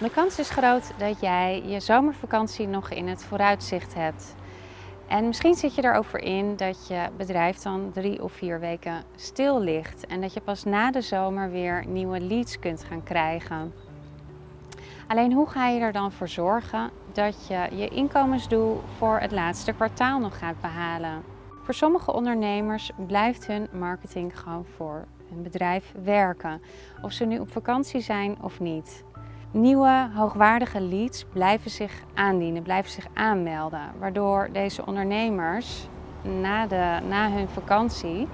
De kans is groot dat jij je zomervakantie nog in het vooruitzicht hebt. En misschien zit je er ook voor in dat je bedrijf dan drie of vier weken stil ligt en dat je pas na de zomer weer nieuwe leads kunt gaan krijgen. Alleen hoe ga je er dan voor zorgen dat je je inkomensdoel voor het laatste kwartaal nog gaat behalen? Voor sommige ondernemers blijft hun marketing gewoon voor hun bedrijf werken, of ze nu op vakantie zijn of niet. Nieuwe hoogwaardige leads blijven zich aandienen, blijven zich aanmelden, waardoor deze ondernemers na, de, na hun vakantie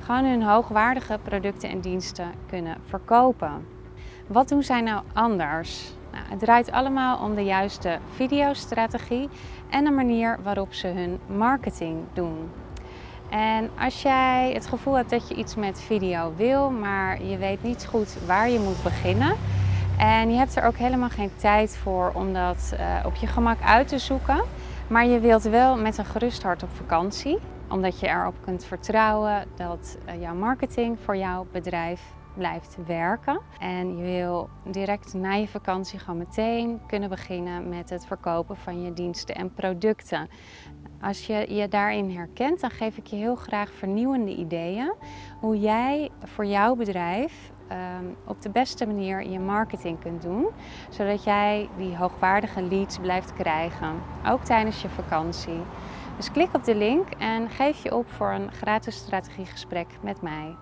gewoon hun hoogwaardige producten en diensten kunnen verkopen. Wat doen zij nou anders? Nou, het draait allemaal om de juiste videostrategie en de manier waarop ze hun marketing doen. En als jij het gevoel hebt dat je iets met video wil, maar je weet niet goed waar je moet beginnen, en je hebt er ook helemaal geen tijd voor om dat uh, op je gemak uit te zoeken. Maar je wilt wel met een gerust hart op vakantie. Omdat je erop kunt vertrouwen dat uh, jouw marketing voor jouw bedrijf blijft werken. En je wil direct na je vakantie gewoon meteen kunnen beginnen met het verkopen van je diensten en producten. Als je je daarin herkent, dan geef ik je heel graag vernieuwende ideeën hoe jij voor jouw bedrijf um, op de beste manier je marketing kunt doen. Zodat jij die hoogwaardige leads blijft krijgen, ook tijdens je vakantie. Dus klik op de link en geef je op voor een gratis strategiegesprek met mij.